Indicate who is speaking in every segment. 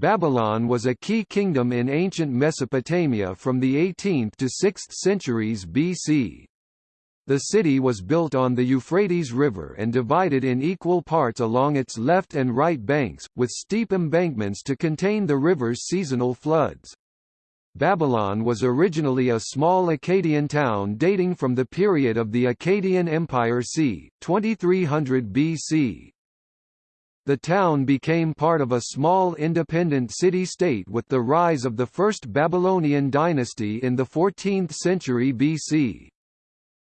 Speaker 1: Babylon was a key kingdom in ancient Mesopotamia from the 18th to 6th centuries BC. The city was built on the Euphrates River and divided in equal parts along its left and right banks, with steep embankments to contain the river's seasonal floods. Babylon was originally a small Akkadian town dating from the period of the Akkadian Empire c. 2300 BC. The town became part of a small independent city-state with the rise of the First Babylonian dynasty in the 14th century BC.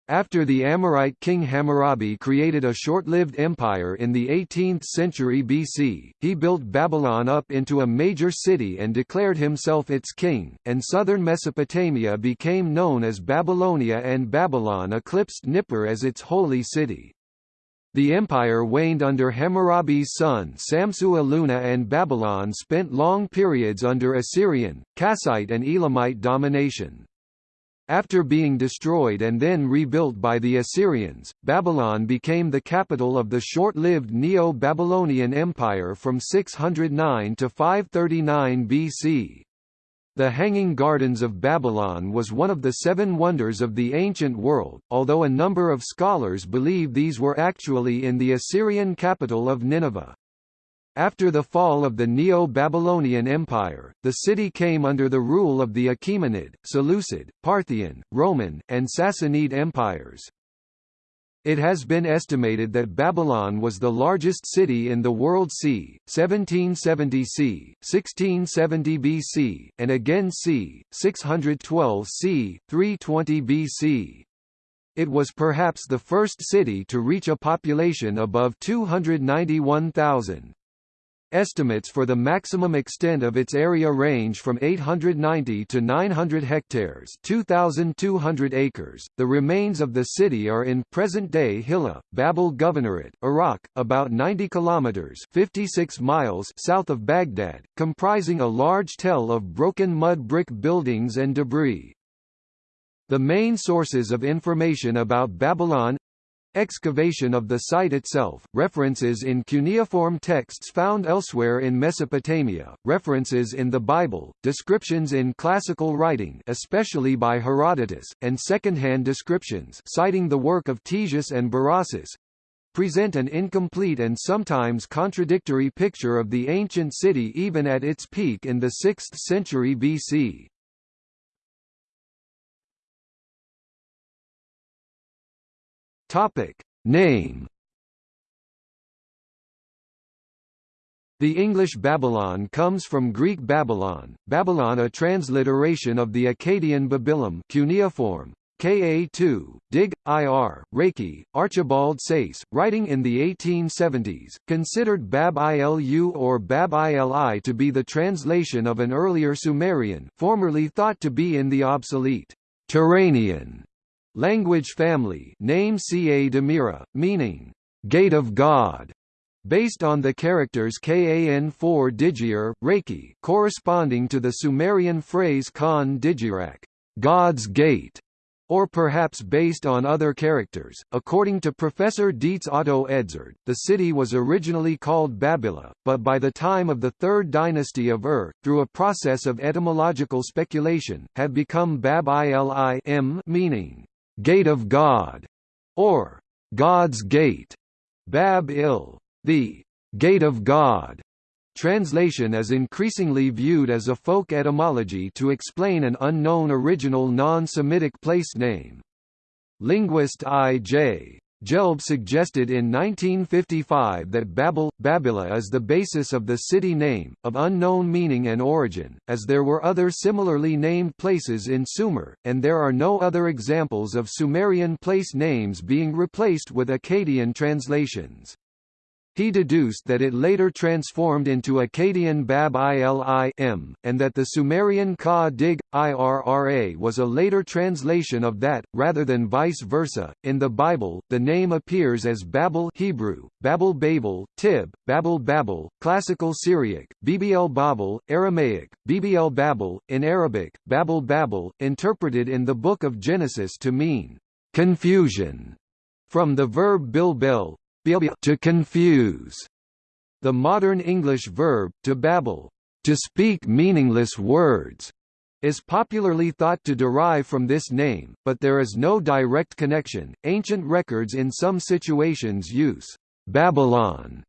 Speaker 1: After the Amorite king Hammurabi created a short-lived empire in the 18th century BC, he built Babylon up into a major city and declared himself its king, and southern Mesopotamia became known as Babylonia and Babylon eclipsed Nippur as its holy city. The empire waned under Hammurabi's son Samsu-Iluna and Babylon spent long periods under Assyrian, Kassite and Elamite domination. After being destroyed and then rebuilt by the Assyrians, Babylon became the capital of the short-lived Neo-Babylonian Empire from 609 to 539 BC. The Hanging Gardens of Babylon was one of the seven wonders of the ancient world, although a number of scholars believe these were actually in the Assyrian capital of Nineveh. After the fall of the Neo-Babylonian Empire, the city came under the rule of the Achaemenid, Seleucid, Parthian, Roman, and Sassanid empires. It has been estimated that Babylon was the largest city in the world c. 1770 c. 1670 BC, and again c. 612 c. 320 BC. It was perhaps the first city to reach a population above 291,000. Estimates for the maximum extent of its area range from 890 to 900 hectares 2,200 acres. The remains of the city are in present-day Hilla, Babel Governorate, Iraq, about 90 kilometers 56 miles south of Baghdad, comprising a large tell of broken mud brick buildings and debris. The main sources of information about Babylon Excavation of the site itself, references in cuneiform texts found elsewhere in Mesopotamia, references in the Bible, descriptions in classical writing especially by Herodotus, and second-hand descriptions citing the work of Ctesias and Berossus, present an incomplete and sometimes contradictory picture of the ancient city even at its peak in the 6th century BC. Topic. Name. The English Babylon comes from Greek Babylon, Babylon a transliteration of the Akkadian Babylum cuneiform, Ka2, Dig, Ir, Reiki, Archibald Sayce, writing in the 1870s, considered Bab Ilu or Bab Ili to be the translation of an earlier Sumerian formerly thought to be in the obsolete Turanian Language family name Ca Demira, meaning, Gate of God, based on the characters Kan4 Digir, Reiki corresponding to the Sumerian phrase Khan Digirak, God's Gate, or perhaps based on other characters. According to Professor Dietz Otto Edzard, the city was originally called Babila, but by the time of the Third Dynasty of Ur, through a process of etymological speculation, had become Bab ili meaning Gate of God, or God's Gate, Bab il, the Gate of God. Translation is increasingly viewed as a folk etymology to explain an unknown original non-Semitic place name. Linguist I.J. Gelb suggested in 1955 that Babel, Babila is the basis of the city name, of unknown meaning and origin, as there were other similarly named places in Sumer, and there are no other examples of Sumerian place names being replaced with Akkadian translations. He deduced that it later transformed into Akkadian Bab ili m, and that the Sumerian Ka Dig, Irra was a later translation of that, rather than vice versa. In the Bible, the name appears as Babel Hebrew, Babel Babel, Tib, Babel Babel, Classical Syriac, Bbl Babel, Aramaic, Bbl Babel, in Arabic, Babel Babel, interpreted in the Book of Genesis to mean confusion, from the verb bilbel, to confuse. The modern English verb, to babble, to speak meaningless words, is popularly thought to derive from this name, but there is no direct connection. Ancient records in some situations use Babylon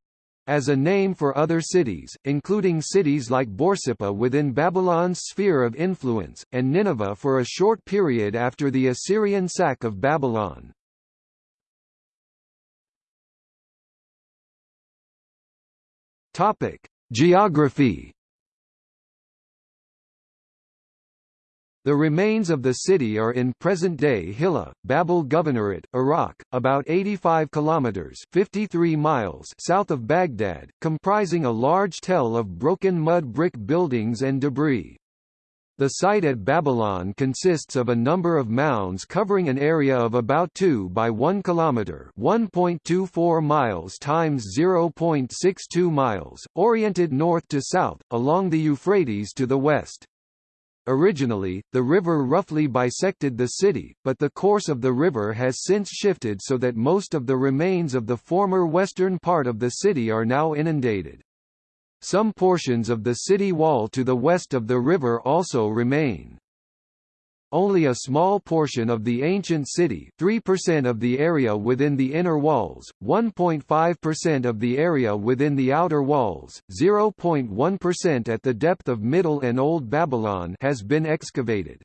Speaker 1: as a name for other cities, including cities like Borsippa within Babylon's sphere of influence, and Nineveh for a short period after the Assyrian sack of Babylon. Topic: Geography. The remains of the city are in present-day Hilla, Babel Governorate, Iraq, about 85 kilometers (53 miles) south of Baghdad, comprising a large tell of broken mud brick buildings and debris. The site at Babylon consists of a number of mounds covering an area of about 2 by 1 kilometer, 1.24 miles times 0.62 miles, oriented north to south along the Euphrates to the west. Originally, the river roughly bisected the city, but the course of the river has since shifted so that most of the remains of the former western part of the city are now inundated. Some portions of the city wall to the west of the river also remain. Only a small portion of the ancient city 3% of the area within the inner walls, 1.5% of the area within the outer walls, 0.1% at the depth of Middle and Old Babylon has been excavated.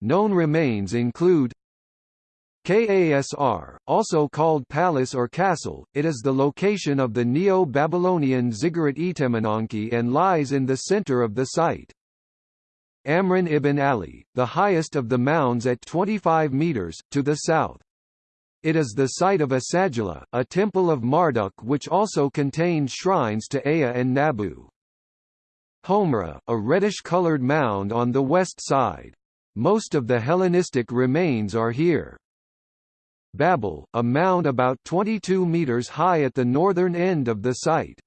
Speaker 1: Known remains include Kasr, also called palace or castle, it is the location of the Neo-Babylonian ziggurat Etemenanki and lies in the center of the site. Amran ibn Ali, the highest of the mounds at 25 meters, to the south. It is the site of Esagila, a temple of Marduk which also contained shrines to Ea and Nabu. Homra, a reddish-colored mound on the west side. Most of the Hellenistic remains are here. Babel, a mound about 22 meters high at the northern end of the site.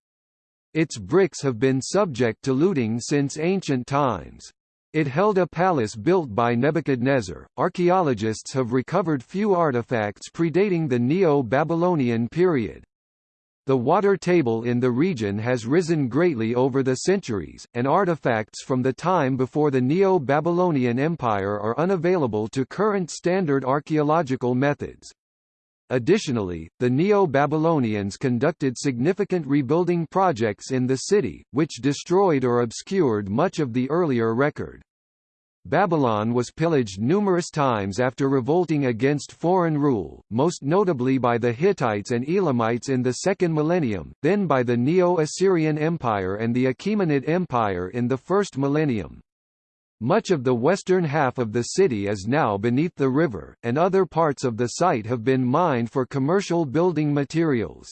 Speaker 1: Its bricks have been subject to looting since ancient times. It held a palace built by Nebuchadnezzar. Archaeologists have recovered few artifacts predating the Neo-Babylonian period. The water table in the region has risen greatly over the centuries, and artifacts from the time before the Neo-Babylonian Empire are unavailable to current standard archaeological methods. Additionally, the Neo-Babylonians conducted significant rebuilding projects in the city, which destroyed or obscured much of the earlier record. Babylon was pillaged numerous times after revolting against foreign rule, most notably by the Hittites and Elamites in the second millennium, then by the Neo-Assyrian Empire and the Achaemenid Empire in the first millennium. Much of the western half of the city is now beneath the river, and other parts of the site have been mined for commercial building materials.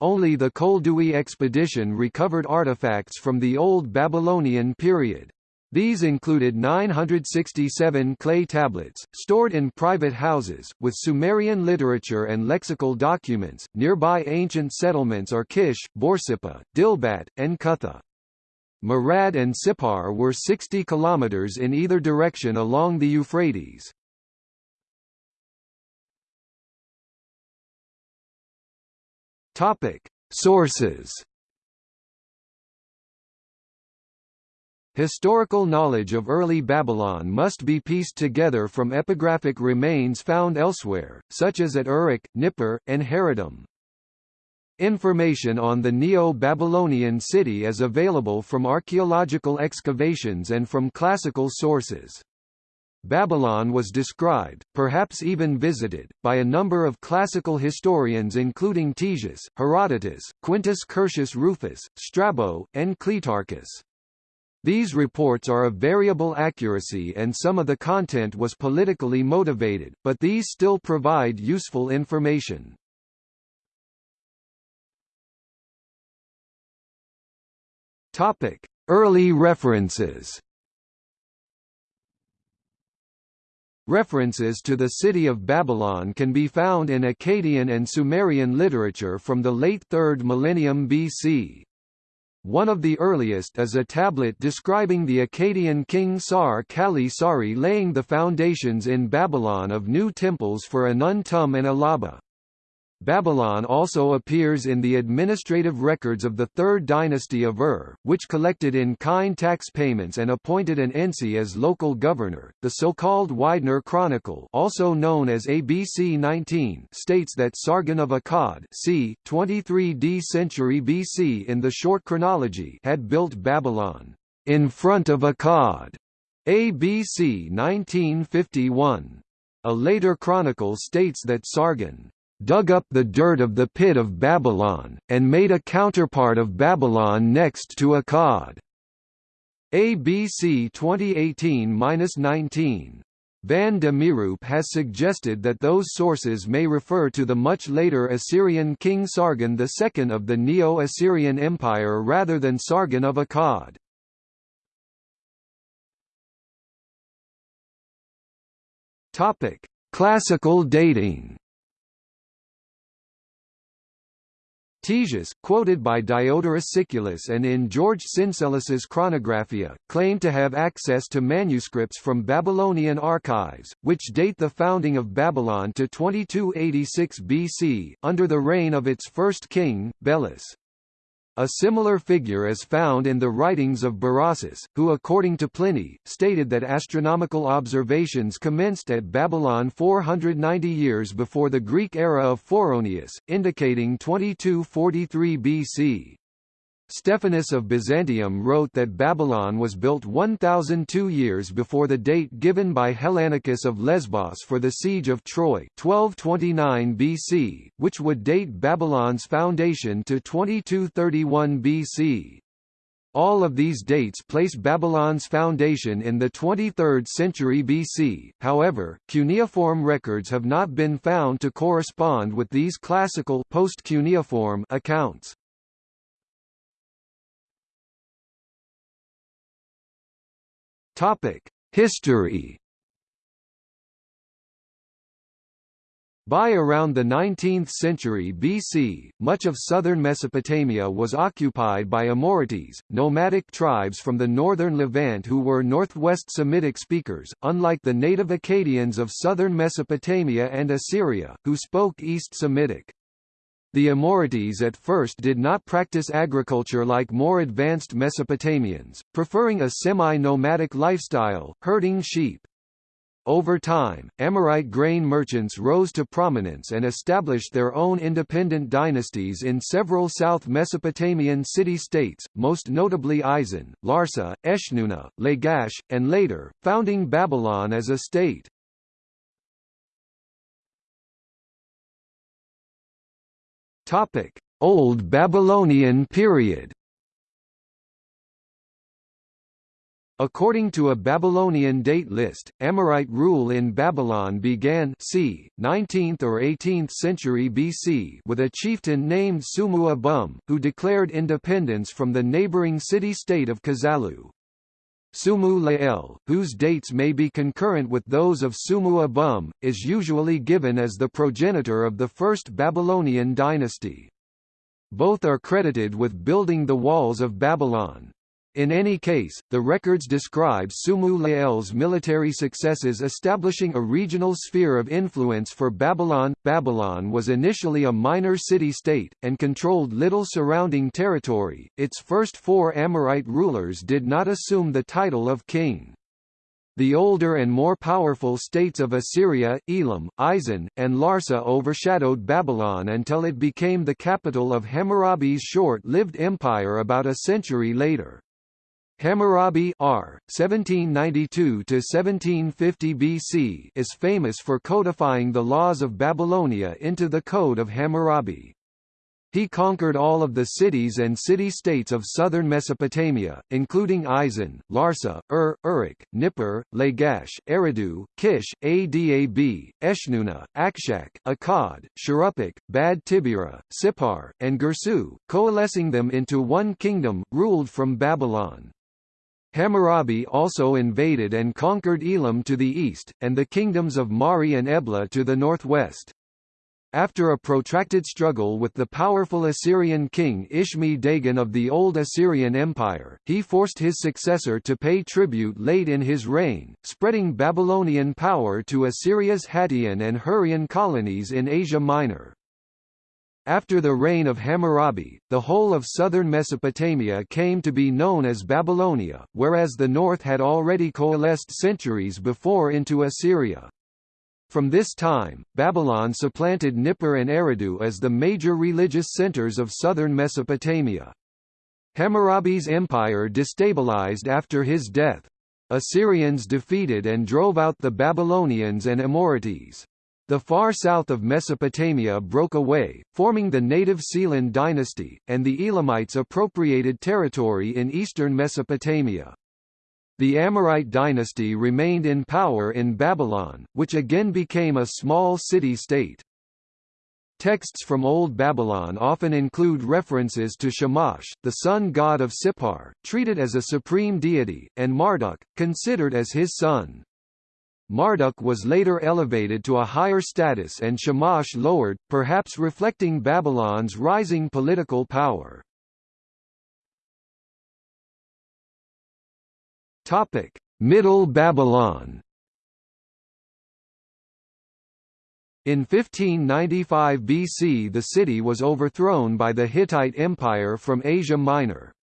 Speaker 1: Only the Koldewey expedition recovered artifacts from the Old Babylonian period. These included 967 clay tablets, stored in private houses, with Sumerian literature and lexical documents. Nearby ancient settlements are Kish, Borsippa, Dilbat, and Kutha. Marad and Sippar were 60 kilometers in either direction along the Euphrates. Topic: Sources Historical knowledge of early Babylon must be pieced together from epigraphic remains found elsewhere, such as at Uruk, Nippur, and Haradum. Information on the Neo-Babylonian city is available from archaeological excavations and from classical sources. Babylon was described, perhaps even visited, by a number of classical historians including Ctesias, Herodotus, Quintus Curtius Rufus, Strabo, and Cleitarchus. These reports are of variable accuracy and some of the content was politically motivated, but these still provide useful information. Topic: Early references. References to the city of Babylon can be found in Akkadian and Sumerian literature from the late 3rd millennium BC. One of the earliest is a tablet describing the Akkadian king Sar-Kali Sari laying the foundations in Babylon of new temples for Anun-Tum and Alaba. Babylon also appears in the administrative records of the Third Dynasty of Ur, which collected in-kind tax payments and appointed an ensi as local governor. The so-called Widener Chronicle, also known as ABC 19, states that Sargon of Akkad, c. 23d century BC in the short chronology, had built Babylon in front of Akkad. ABC 1951. A later chronicle states that Sargon dug up the dirt of the pit of Babylon, and made a counterpart of Babylon next to Akkad. ABC 2018-19. Van De Mieroop has suggested that those sources may refer to the much later Assyrian king Sargon II of the Neo-Assyrian Empire rather than Sargon of Akkad. Classical dating Ctesias, quoted by Diodorus Siculus and in George Syncellus's Chronographia, claimed to have access to manuscripts from Babylonian archives, which date the founding of Babylon to 2286 BC, under the reign of its first king, Belus. A similar figure is found in the writings of Berossus, who according to Pliny, stated that astronomical observations commenced at Babylon 490 years before the Greek era of Phoroneus, indicating 2243 BC. Stephanus of Byzantium wrote that Babylon was built 1002 years before the date given by Hellanicus of Lesbos for the siege of Troy 1229 BC, which would date Babylon's foundation to 2231 BC. All of these dates place Babylon's foundation in the 23rd century BC, however, cuneiform records have not been found to correspond with these classical post-cuneiform accounts. Topic: History. By around the 19th century BC, much of southern Mesopotamia was occupied by Amorites, nomadic tribes from the northern Levant who were northwest Semitic speakers, unlike the native Akkadians of southern Mesopotamia and Assyria, who spoke East Semitic. The Amorites at first did not practice agriculture like more advanced Mesopotamians, preferring a semi-nomadic lifestyle, herding sheep. Over time, Amorite grain merchants rose to prominence and established their own independent dynasties in several South Mesopotamian city-states, most notably Isin, Larsa, Eshnunna, Lagash, and later, founding Babylon as a state. Topic: Old Babylonian period. According to a Babylonian date list, Amorite rule in Babylon began c. 19th or 18th century BC with a chieftain named Sumu Abum, who declared independence from the neighboring city-state of Kazallu. Sumu Lael, whose dates may be concurrent with those of Sumu Abum, is usually given as the progenitor of the first Babylonian dynasty. Both are credited with building the walls of Babylon. In any case, the records describe Sumu Lael's military successes establishing a regional sphere of influence for Babylon. Babylon was initially a minor city-state, and controlled little surrounding territory. Its first four Amorite rulers did not assume the title of king. The older and more powerful states of Assyria, Elam, Isin, and Larsa overshadowed Babylon until it became the capital of Hammurabi's short-lived empire about a century later. Hammurabi R. 1792–1750 BC is famous for codifying the laws of Babylonia into the Code of Hammurabi. He conquered all of the cities and city-states of southern Mesopotamia, including Isin, Larsa, Ur, Uruk, Nippur, Lagash, Eridu, Kish, Adab, Eshnunna, Akshak, Akkad, Shuruppak, Bad Tibira, Sippar, and Girsu, coalescing them into one kingdom, ruled from Babylon. Hammurabi also invaded and conquered Elam to the east, and the kingdoms of Mari and Ebla to the northwest. After a protracted struggle with the powerful Assyrian king Ishmi Dagan of the Old Assyrian Empire, he forced his successor to pay tribute late in his reign, spreading Babylonian power to Assyria's Hattian and Hurrian colonies in Asia Minor. After the reign of Hammurabi, the whole of southern Mesopotamia came to be known as Babylonia, whereas the north had already coalesced centuries before into Assyria. From this time, Babylon supplanted Nippur and Eridu as the major religious centers of southern Mesopotamia. Hammurabi's empire destabilized after his death. Assyrians defeated and drove out the Babylonians and Amorites. The far south of Mesopotamia broke away, forming the native Sealand dynasty, and the Elamites appropriated territory in eastern Mesopotamia. The Amorite dynasty remained in power in Babylon, which again became a small city-state. Texts from Old Babylon often include references to Shamash, the sun god of Sippar, treated as a supreme deity, and Marduk, considered as his son. Marduk was later elevated to a higher status and Shamash lowered, perhaps reflecting Babylon's rising political power. Topic: Middle Babylon. In 1595 BC the city was overthrown by the Hittite Empire from Asia Minor.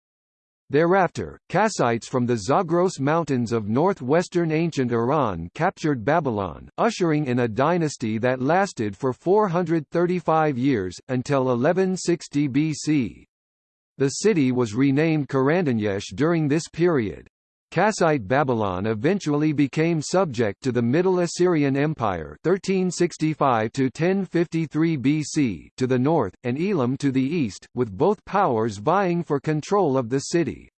Speaker 1: Thereafter, Kassites from the Zagros Mountains of northwestern ancient Iran captured Babylon, ushering in a dynasty that lasted for 435 years, until 1160 BC. The city was renamed Karanduniash during this period. Kassite Babylon eventually became subject to the Middle Assyrian Empire 1365 to 1053 BC to the north and Elam to the east, with both powers vying for control of the city.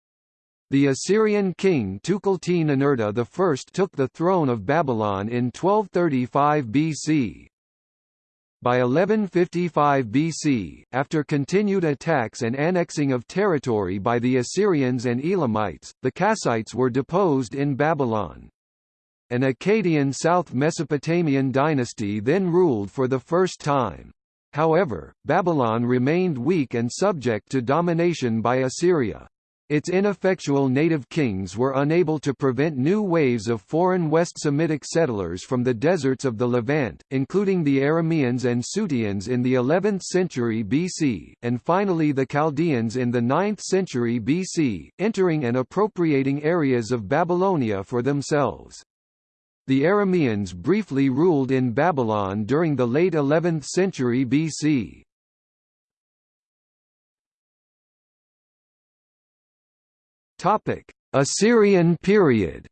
Speaker 1: The Assyrian king Tukulti-Ninurta I took the throne of Babylon in 1235 BC. By 1155 BC, after continued attacks and annexing of territory by the Assyrians and Elamites, the Kassites were deposed in Babylon. An Akkadian South Mesopotamian dynasty then ruled for the first time. However, Babylon remained weak and subject to domination by Assyria. Its ineffectual native kings were unable to prevent new waves of foreign West Semitic settlers from the deserts of the Levant, including the Arameans and Suteans in the 11th century BC, and finally the Chaldeans in the 9th century BC, entering and appropriating areas of Babylonia for themselves. The Arameans briefly ruled in Babylon during the late 11th century BC. Topic: Assyrian period.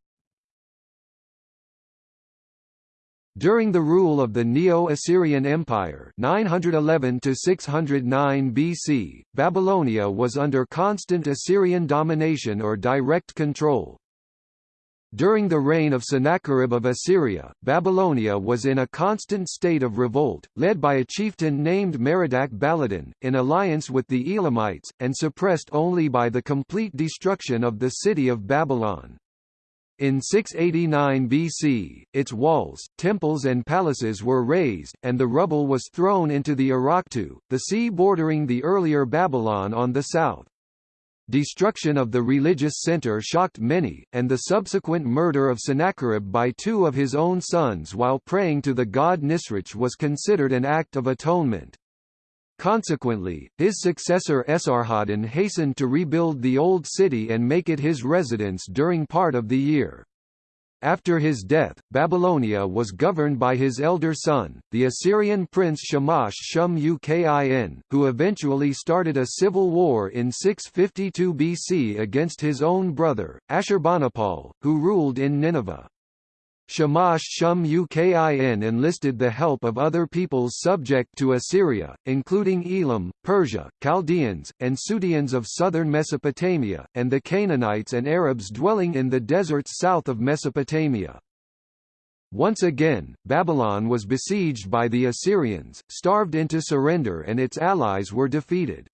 Speaker 1: During the rule of the Neo-Assyrian Empire 911 to 609 BC, Babylonia was under constant Assyrian domination or direct control. During the reign of Sennacherib of Assyria, Babylonia was in a constant state of revolt, led by a chieftain named Merodach Baladan, in alliance with the Elamites, and suppressed only by the complete destruction of the city of Babylon. In 689 BC, its walls, temples and palaces were razed, and the rubble was thrown into the Arahtu, the sea bordering the earlier Babylon on the south. Destruction of the religious center shocked many, and the subsequent murder of Sennacherib by two of his own sons while praying to the god Nisroch was considered an act of atonement. Consequently, his successor Esarhaddon hastened to rebuild the old city and make it his residence during part of the year. After his death, Babylonia was governed by his elder son, the Assyrian prince Shamash Shum Ukin, who eventually started a civil war in 652 BC against his own brother, Ashurbanipal, who ruled in Nineveh. Shamash Shum Ukin enlisted the help of other peoples subject to Assyria, including Elam, Persia, Chaldeans, and Suteans of southern Mesopotamia, and the Canaanites and Arabs dwelling in the deserts south of Mesopotamia. Once again, Babylon was besieged by the Assyrians, starved into surrender and its allies were defeated.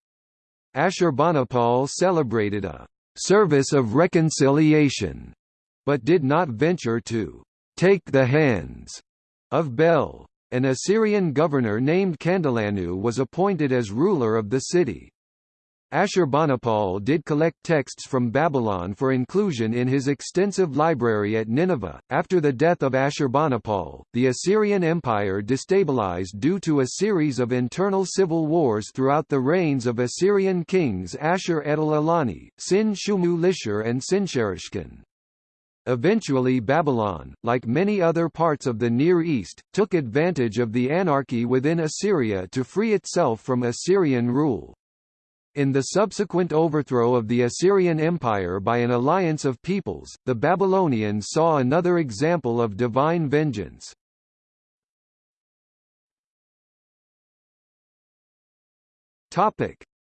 Speaker 1: Ashurbanipal celebrated a «service of reconciliation», but did not venture to take the hands of Bel. An Assyrian governor named Kandalanu was appointed as ruler of the city. Ashurbanipal did collect texts from Babylon for inclusion in his extensive library at Nineveh. After the death of Ashurbanipal, the Assyrian Empire destabilized due to a series of internal civil wars throughout the reigns of Assyrian kings Ashur-etil-ilani, Sin-shumu-lishur and Sinsharishkun. Eventually Babylon, like many other parts of the Near East, took advantage of the anarchy within Assyria to free itself from Assyrian rule. In the subsequent overthrow of the Assyrian Empire by an alliance of peoples, the Babylonians saw another example of divine vengeance.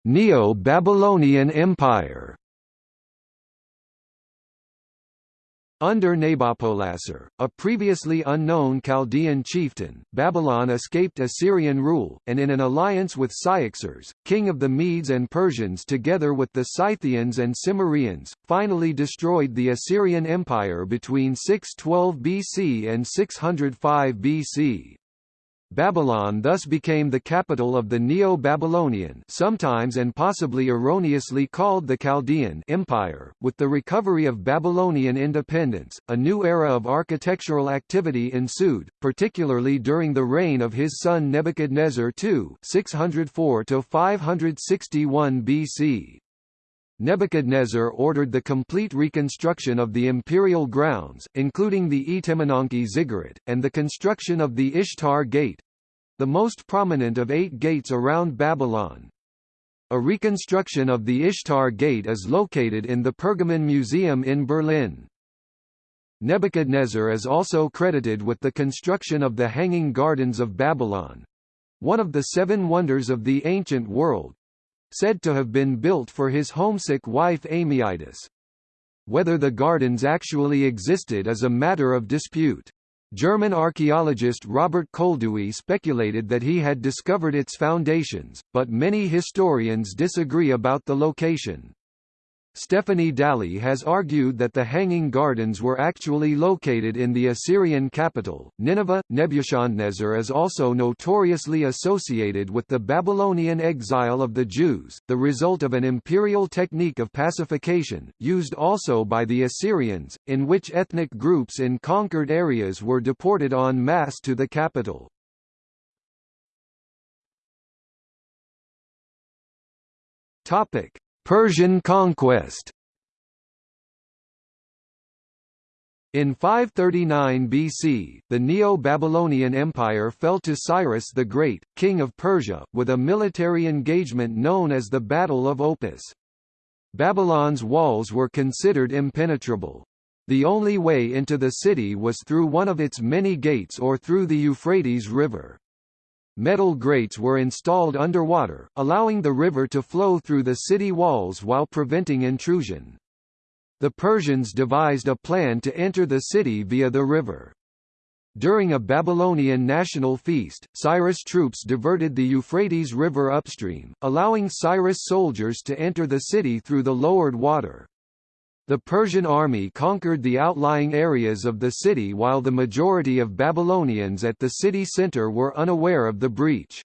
Speaker 1: Neo-Babylonian Empire Under Nabopolassar, a previously unknown Chaldean chieftain, Babylon escaped Assyrian rule, and in an alliance with Cyaxares, king of the Medes and Persians together with the Scythians and Cimmerians, finally destroyed the Assyrian Empire between 612 BC and 605 BC. Babylon thus became the capital of the Neo-Babylonian sometimes and possibly erroneously called the Chaldean Empire. With the recovery of Babylonian independence, a new era of architectural activity ensued, particularly during the reign of his son Nebuchadnezzar II 604 561 BC. Nebuchadnezzar ordered the complete reconstruction of the imperial grounds, including the Etemenanki ziggurat, and the construction of the Ishtar Gate—the most prominent of eight gates around Babylon. A reconstruction of the Ishtar Gate is located in the Pergamon Museum in Berlin. Nebuchadnezzar is also credited with the construction of the Hanging Gardens of Babylon—one of the seven wonders of the ancient world, said to have been built for his homesick wife Amytis. Whether the gardens actually existed is a matter of dispute. German archaeologist Robert Koldewey speculated that he had discovered its foundations, but many historians disagree about the location. Stephanie Dalley has argued that the Hanging Gardens were actually located in the Assyrian capital, Nineveh. Nebuchadnezzar is also notoriously associated with the Babylonian exile of the Jews, the result of an imperial technique of pacification, used also by the Assyrians, in which ethnic groups in conquered areas were deported en masse to the capital. Topic: Persian conquest In 539 BC, the Neo-Babylonian Empire fell to Cyrus the Great, king of Persia, with a military engagement known as the Battle of Opis. Babylon's walls were considered impenetrable. The only way into the city was through one of its many gates or through the Euphrates River. Metal grates were installed underwater, allowing the river to flow through the city walls while preventing intrusion. The Persians devised a plan to enter the city via the river. During a Babylonian national feast, Cyrus troops diverted the Euphrates River upstream, allowing Cyrus soldiers to enter the city through the lowered water. The Persian army conquered the outlying areas of the city while the majority of Babylonians at the city center were unaware of the breach.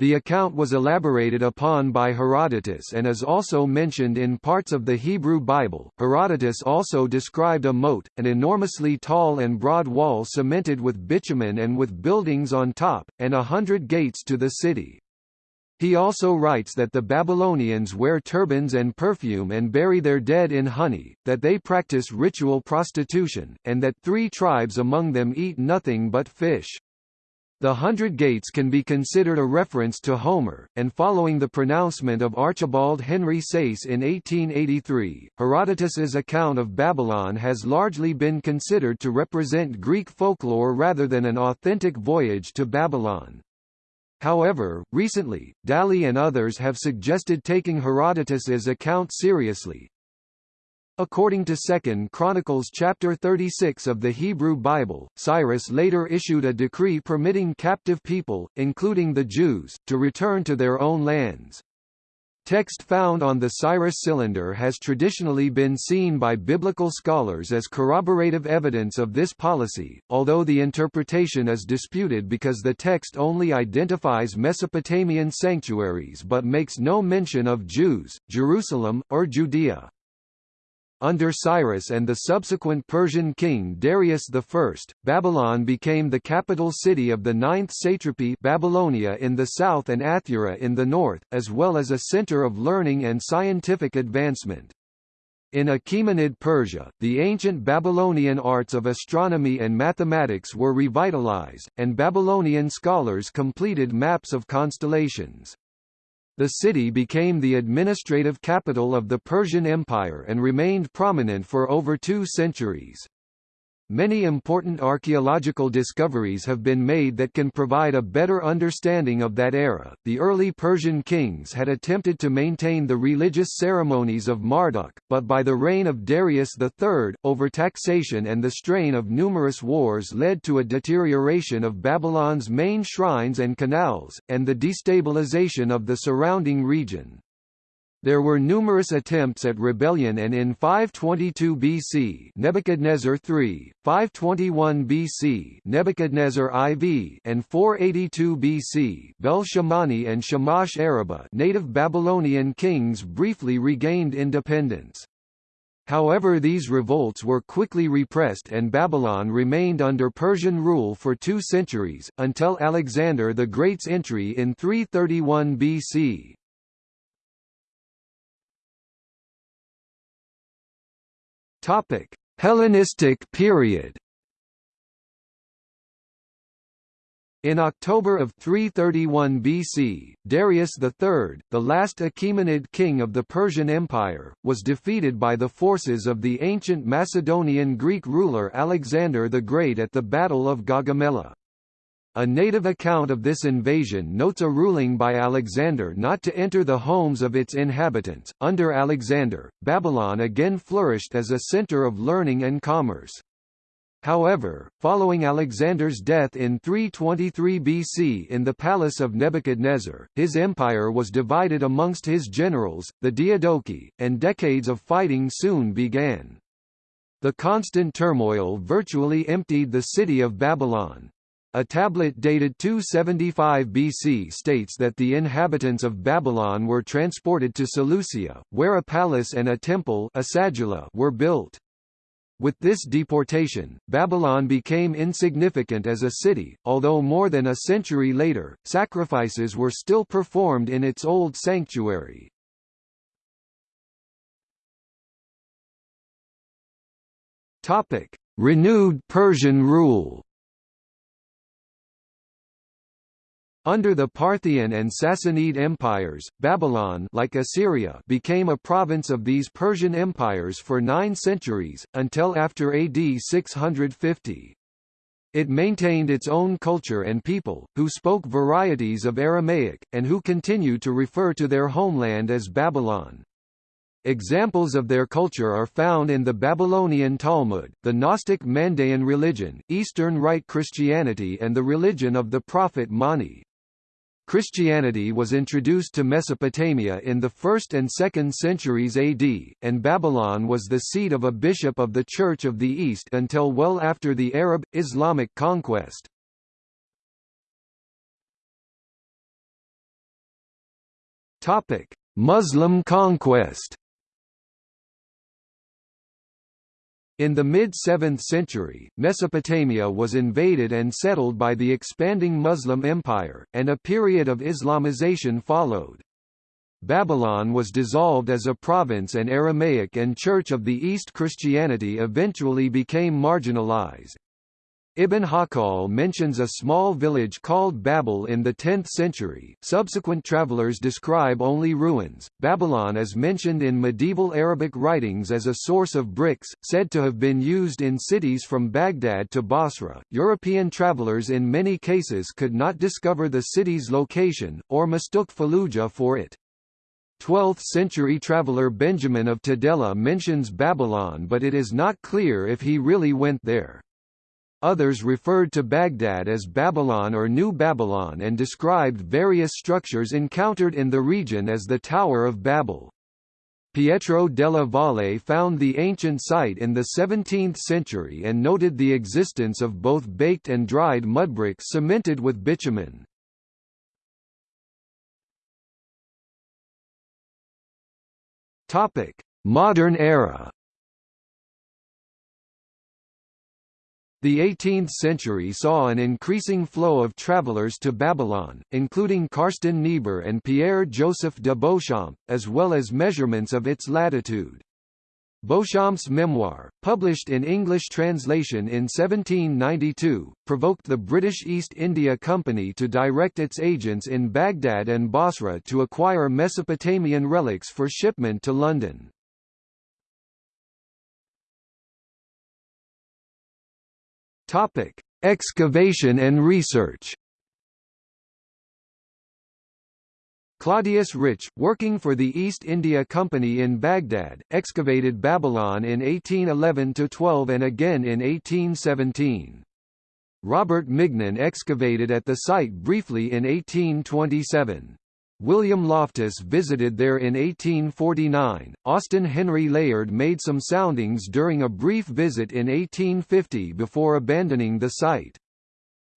Speaker 1: The account was elaborated upon by Herodotus and is also mentioned in parts of the Hebrew Bible. Herodotus also described a moat, an enormously tall and broad wall cemented with bitumen and with buildings on top, and a hundred gates to the city. He also writes that the Babylonians wear turbans and perfume and bury their dead in honey, that they practice ritual prostitution, and that three tribes among them eat nothing but fish. The Hundred Gates can be considered a reference to Homer, and following the pronouncement of Archibald Henry Sayce in 1883, Herodotus's account of Babylon has largely been considered to represent Greek folklore rather than an authentic voyage to Babylon. However, recently, Dalley and others have suggested taking Herodotus's account seriously. According to 2 Chronicles chapter 36 of the Hebrew Bible, Cyrus later issued a decree permitting captive people, including the Jews, to return to their own lands. Text found on the Cyrus cylinder has traditionally been seen by biblical scholars as corroborative evidence of this policy, although the interpretation is disputed because the text only identifies Mesopotamian sanctuaries but makes no mention of Jews, Jerusalem, or Judea. Under Cyrus and the subsequent Persian king Darius I, Babylon became the capital city of the ninth satrapy Babylonia in the south and Athura in the north, as well as a center of learning and scientific advancement. In Achaemenid Persia, the ancient Babylonian arts of astronomy and mathematics were revitalized, and Babylonian scholars completed maps of constellations. The city became the administrative capital of the Persian Empire and remained prominent for over two centuries. Many important archaeological discoveries have been made that can provide a better understanding of that era. The early Persian kings had attempted to maintain the religious ceremonies of Marduk, but by the reign of Darius III, overtaxation and the strain of numerous wars led to a deterioration of Babylon's main shrines and canals, and the destabilization of the surrounding region. There were numerous attempts at rebellion and in 522 BC Nebuchadnezzar III, 521 BC Nebuchadnezzar IV and 482 BC Bel-Shamani and Shamash-Araba native Babylonian kings briefly regained independence. However these revolts were quickly repressed and Babylon remained under Persian rule for two centuries, until Alexander the Great's entry in 331 BC. Topic: Hellenistic period. In October of 331 BC, Darius III, the last Achaemenid king of the Persian Empire, was defeated by the forces of the ancient Macedonian Greek ruler Alexander the Great at the Battle of Gaugamela. A native account of this invasion notes a ruling by Alexander not to enter the homes of its inhabitants. Under Alexander, Babylon again flourished as a center of learning and commerce. However, following Alexander's death in 323 BC in the palace of Nebuchadnezzar, his empire was divided amongst his generals, the Diadochi, and decades of fighting soon began. The constant turmoil virtually emptied the city of Babylon. A tablet dated 275 BC states that the inhabitants of Babylon were transported to Seleucia, where a palace and a temple were built. With this deportation, Babylon became insignificant as a city, although more than a century later, sacrifices were still performed in its old sanctuary. Renewed Persian rule Under the Parthian and Sassanid empires, Babylon like Assyria became a province of these Persian empires for nine centuries, until after AD 650. It maintained its own culture and people, who spoke varieties of Aramaic, and who continue to refer to their homeland as Babylon. Examples of their culture are found in the Babylonian Talmud, the Gnostic Mandaean religion, Eastern Rite Christianity and the religion of the prophet Mani. Christianity was introduced to Mesopotamia in the 1st and 2nd centuries AD, and Babylon was the seat of a bishop of the Church of the East until well after the Arab, Islamic conquest. Muslim conquest In the mid-7th century, Mesopotamia was invaded and settled by the expanding Muslim Empire, and a period of Islamization followed. Babylon was dissolved as a province and Aramaic and Church of the East Christianity eventually became marginalized. Ibn Hawqal mentions a small village called Babel in the 10th century. Subsequent travelers describe only ruins. Babylon is mentioned in medieval Arabic writings as a source of bricks, said to have been used in cities from Baghdad to Basra. European travelers in many cases could not discover the city's location, or mistook Fallujah for it. 12th-century traveller Benjamin of Tudela mentions Babylon but it is not clear if he really went there. Others referred to Baghdad as Babylon or New Babylon and described various structures encountered in the region as the Tower of Babel. Pietro della Valle found the ancient site in the 17th century and noted the existence of both baked and dried mudbricks cemented with bitumen. Modern era The 18th century saw an increasing flow of travelers to Babylon, including Carsten Niebuhr and Pierre-Joseph de Beauchamp, as well as measurements of its latitude. Beauchamp's memoir, published in English translation in 1792, provoked the British East India Company to direct its agents in Baghdad and Basra to acquire Mesopotamian relics for shipment to London. Topic: Excavation and research. Claudius Rich, working for the East India Company in Baghdad, excavated Babylon in 1811–12 and again in 1817. Robert Mignan excavated at the site briefly in 1827. William Loftus visited there in 1849. Austin Henry Layard made some soundings during a brief visit in 1850 before abandoning the site.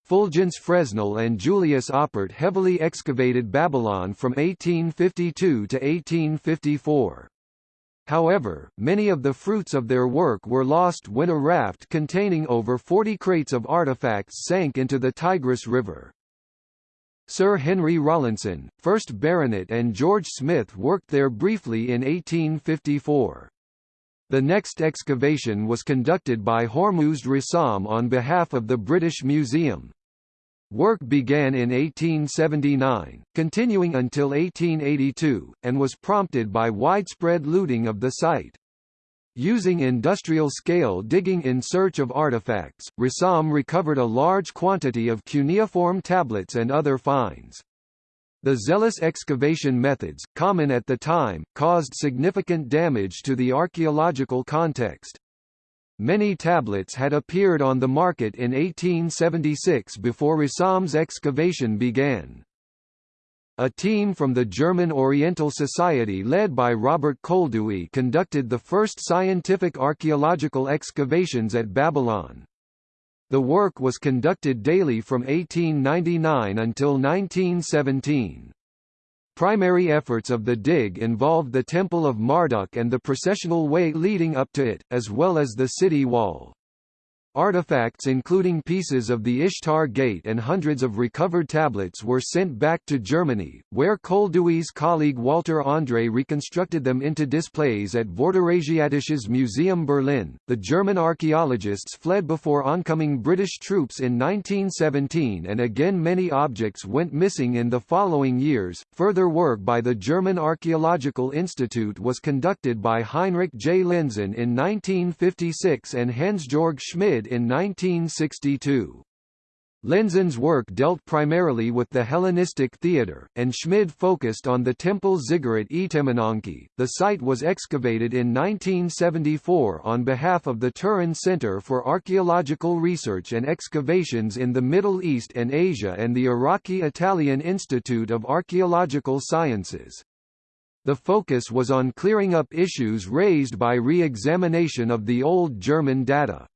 Speaker 1: Fulgence Fresnel and Julius Oppert heavily excavated Babylon from 1852 to 1854. However, many of the fruits of their work were lost when a raft containing over 40 crates of artifacts sank into the Tigris River. Sir Henry Rawlinson, 1st Baronet and George Smith worked there briefly in 1854. The next excavation was conducted by Hormuzd Rassam on behalf of the British Museum. Work began in 1879, continuing until 1882, and was prompted by widespread looting of the site. Using industrial-scale digging in search of artifacts, Rassam recovered a large quantity of cuneiform tablets and other finds. The zealous excavation methods, common at the time, caused significant damage to the archaeological context. Many tablets had appeared on the market in 1876 before Rassam's excavation began. A team from the German Oriental Society led by Robert Koldewey conducted the first scientific archaeological excavations at Babylon. The work was conducted daily from 1899 until 1917. Primary efforts of the dig involved the Temple of Marduk and the processional way leading up to it, as well as the city wall. Artifacts including pieces of the Ishtar Gate and hundreds of recovered tablets were sent back to Germany, where Koldewey's colleague Walter Andrae reconstructed them into displays at Vorderasiatisches Museum Berlin. The German archaeologists fled before oncoming British troops in 1917 and again many objects went missing in the following years. Further work by the German Archaeological Institute was conducted by Heinrich J. Lenzen in 1956 and Hans-Georg Schmid in 1962. Lenzen's work dealt primarily with the Hellenistic theatre, and Schmid focused on the temple ziggurat Etemenanki. The site was excavated in 1974 on behalf of the Turin Center for Archaeological Research and Excavations in the Middle East and Asia and the Iraqi-Italian Institute of Archaeological Sciences. The focus was on clearing up issues raised by re-examination of the old German data.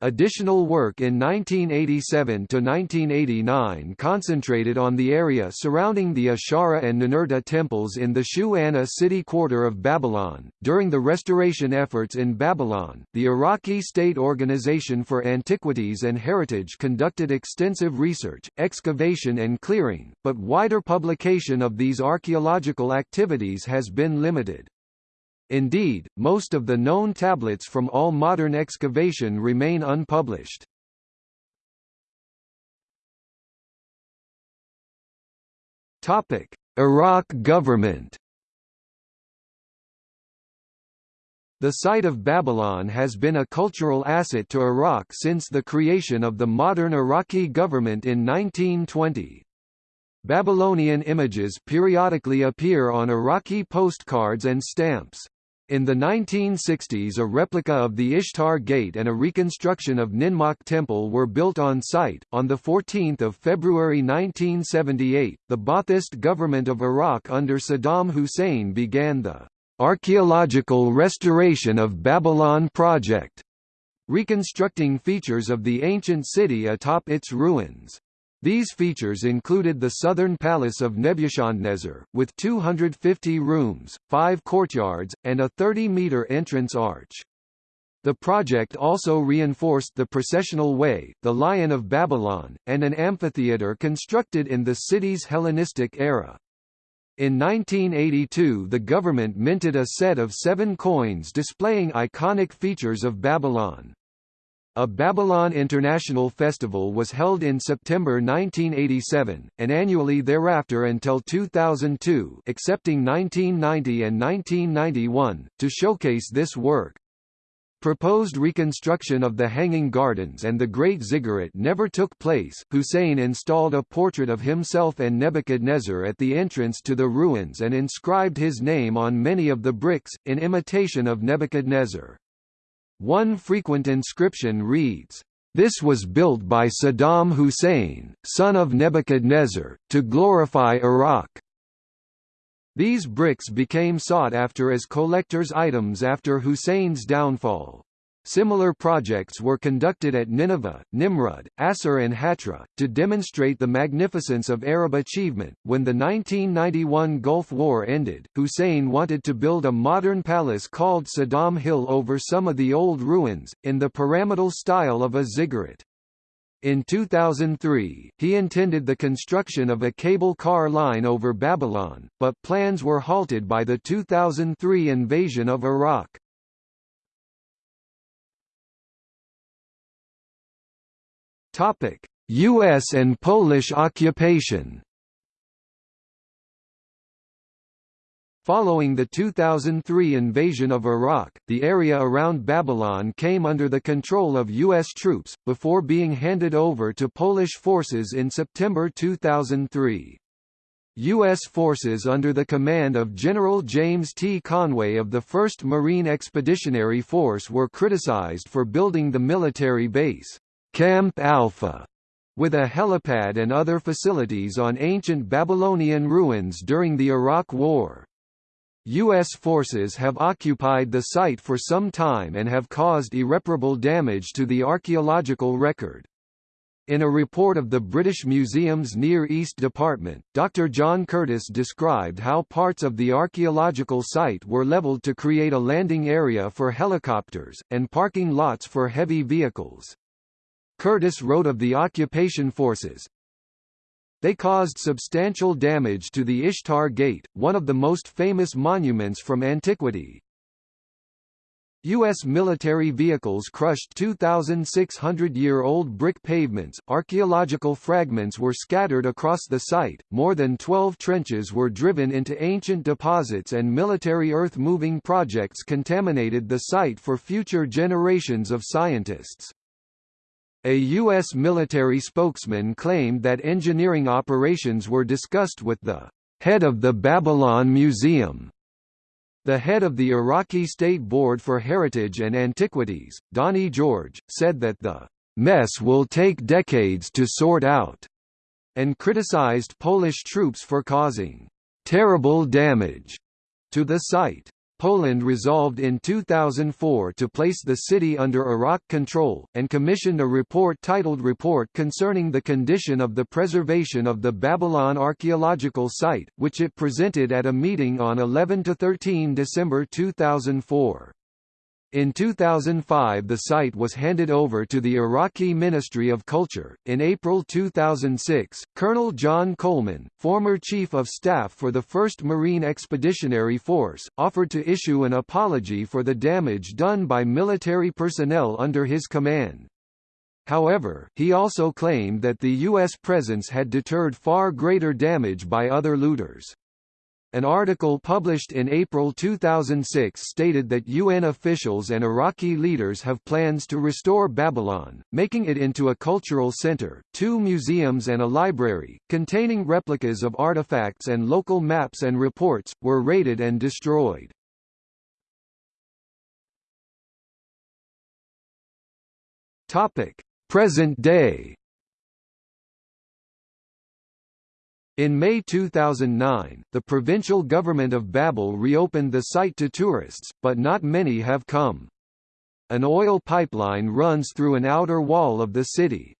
Speaker 1: Additional work in 1987–1989 concentrated on the area surrounding the Ishara and Ninurta temples in the Shu-Ana city quarter of Babylon. During the restoration efforts in Babylon, the Iraqi State Organization for Antiquities and Heritage conducted extensive research, excavation and clearing, but wider publication of these archaeological activities has been limited. Indeed, most of the known tablets from all modern excavation remain unpublished. Topic: Iraq government. The site of Babylon has been a cultural asset to Iraq since the creation of the modern Iraqi government in 1920. Babylonian images periodically appear on Iraqi postcards and stamps. In the 1960s a replica of the Ishtar Gate and a reconstruction of Ninmach Temple were built on site. On 14 February 1978, the Ba'athist government of Iraq under Saddam Hussein began the "...archaeological restoration of Babylon project", reconstructing features of the ancient city atop its ruins. These features included the southern palace of Nebuchadnezzar, with 250 rooms, five courtyards, and a 30-metre entrance arch. The project also reinforced the processional way, the Lion of Babylon, and an amphitheatre constructed in the city's Hellenistic era. In 1982 the government minted a set of seven coins displaying iconic features of Babylon. A Babylon International Festival was held in September 1987, and annually thereafter until 2002 excepting 1990 and 1991, to showcase this work. Proposed reconstruction of the Hanging Gardens and the Great Ziggurat never took place. Hussein installed a portrait of himself and Nebuchadnezzar at the entrance to the ruins and inscribed his name on many of the bricks, in imitation of Nebuchadnezzar. One frequent inscription reads, "This was built by Saddam Hussein, son of Nebuchadnezzar, to glorify Iraq." These bricks became sought after as collector's items after Hussein's downfall. Similar projects were conducted at Nineveh, Nimrud, Assur and Hatra, to demonstrate the magnificence of Arab achievement. When the 1991 Gulf War ended, Hussein wanted to build a modern palace called Saddam Hill over some of the old ruins, in the pyramidal style of a ziggurat. In 2003, he intended the construction of a cable car line over Babylon, but plans were halted by the 2003 invasion of Iraq. Topic: US and Polish occupation. Following the 2003 invasion of Iraq, the area around Babylon came under the control of U.S. troops, before being handed over to Polish forces in September 2003. U.S. forces under the command of General James T. Conway of the 1st Marine Expeditionary Force were criticized for building the military base. Camp Alpha, with a helipad and other facilities on ancient Babylonian ruins during the Iraq War. U.S. forces have occupied the site for some time and have caused irreparable damage to the archaeological record. In a report of the British Museum's Near East Department, Dr. John Curtis described how parts of the archaeological site were leveled to create a landing area for helicopters, and parking lots for heavy vehicles. Curtis wrote of the occupation forces, they caused substantial damage to the Ishtar Gate, one of the most famous monuments from antiquity. U.S. military vehicles crushed 2,600-year-old brick pavements, archaeological fragments were scattered across the site, more than 12 trenches were driven into ancient deposits and military earth-moving projects contaminated the site for future generations of scientists. A U.S. military spokesman claimed that engineering operations were discussed with the head of the Babylon Museum. The head of the Iraqi State Board for Heritage and Antiquities, Donny George, said that the mess will take decades to sort out, and criticized Polish troops for causing terrible damage to the site. Poland resolved in 2004 to place the city under Iraq control, and commissioned a report titled Report Concerning the Condition of the Preservation of the Babylon Archaeological Site, which it presented at a meeting on 11–13 December 2004. In 2005 the site was handed over to the Iraqi Ministry of Culture. In April 2006, Colonel John Coleman, former Chief of Staff for the 1st Marine Expeditionary Force, offered to issue an apology for the damage done by military personnel under his command. However, he also claimed that the U.S. presence had deterred far greater damage by other looters. An article published in April 2006 stated that UN officials and Iraqi leaders have plans to restore Babylon, making it into a cultural center, two museums and a library, containing replicas of artifacts and local maps and reports, were raided and destroyed. Topic. Present day In May 2009, the provincial government of Babel reopened the site to tourists, but not many have come. An oil pipeline runs through an outer wall of the city.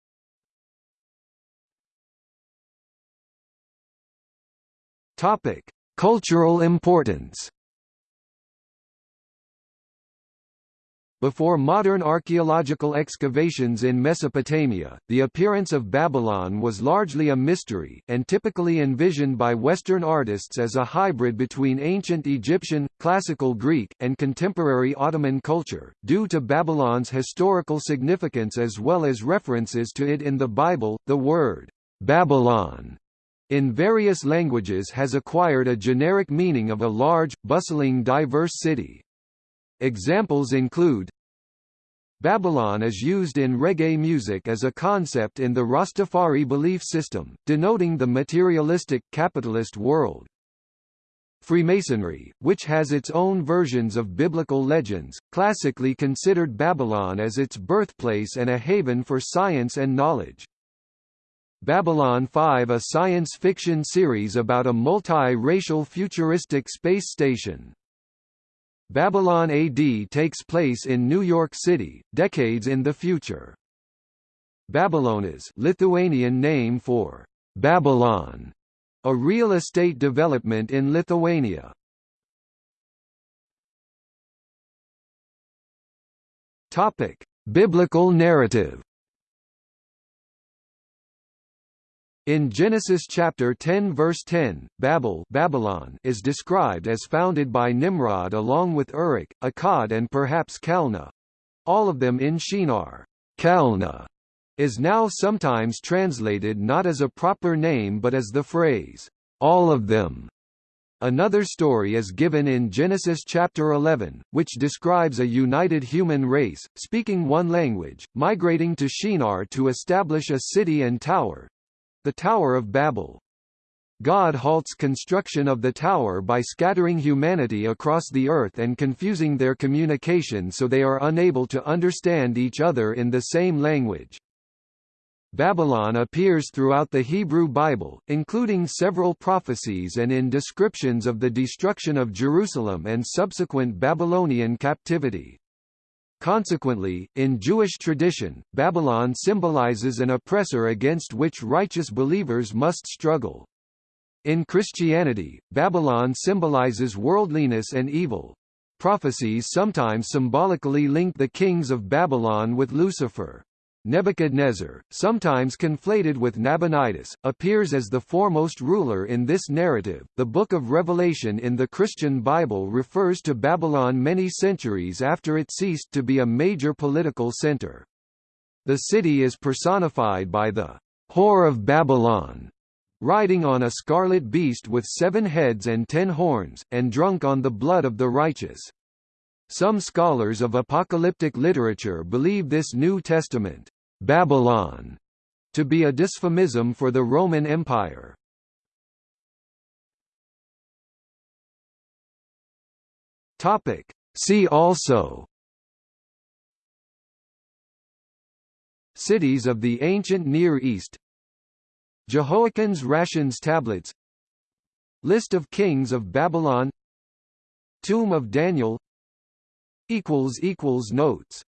Speaker 1: Topic: Cultural importance. Before modern archaeological excavations in Mesopotamia, the appearance of Babylon was largely a mystery, and typically envisioned by Western artists as a hybrid between ancient Egyptian, classical Greek, and contemporary Ottoman culture, due to Babylon's historical significance as well as references to it in the Bible. The word, Babylon, in various languages has acquired a generic meaning of a large, bustling diverse city. Examples include Babylon is used in reggae music as a concept in the Rastafari belief system, denoting the materialistic, capitalist world. Freemasonry, which has its own versions of biblical legends, classically considered Babylon as its birthplace and a haven for science and knowledge. Babylon 5 a science fiction series about a multi-racial futuristic space station. Babylon AD takes place in New York City, decades in the future. Babilonas Lithuanian name for Babylon, a real estate development in Lithuania. Topic: Biblical narrative In Genesis chapter 10 verse 10, Babel Babylon is described as founded by Nimrod along with Uruk, Akkad and perhaps Calneh. All of them in Shinar. Calneh is now sometimes translated not as a proper name but as the phrase, all of them. Another story is given in Genesis chapter 11, which describes a united human race, speaking one language, migrating to Shinar to establish a city and tower, the Tower of Babel. God halts construction of the tower by scattering humanity across the earth and confusing their communication so they are unable to understand each other in the same language. Babylon appears throughout the Hebrew Bible, including several prophecies and in descriptions of the destruction of Jerusalem and subsequent Babylonian captivity. Consequently, in Jewish tradition, Babylon symbolizes an oppressor against which righteous believers must struggle. In Christianity, Babylon symbolizes worldliness and evil. Prophecies sometimes symbolically link the kings of Babylon with Lucifer. Nebuchadnezzar, sometimes conflated with Nabonidus, appears as the foremost ruler in this narrative. The Book of Revelation in the Christian Bible refers to Babylon many centuries after it ceased to be a major political center. The city is personified by the whore of Babylon, riding on a scarlet beast with seven heads and ten horns, and drunk on the blood of the righteous. Some scholars of apocalyptic literature believe this New Testament Babylon to be a dysphemism for the Roman Empire. Topic. See also. Cities of the ancient Near East. Jehoiachin's Rations tablets. List of kings of Babylon. Tomb of Daniel. Notes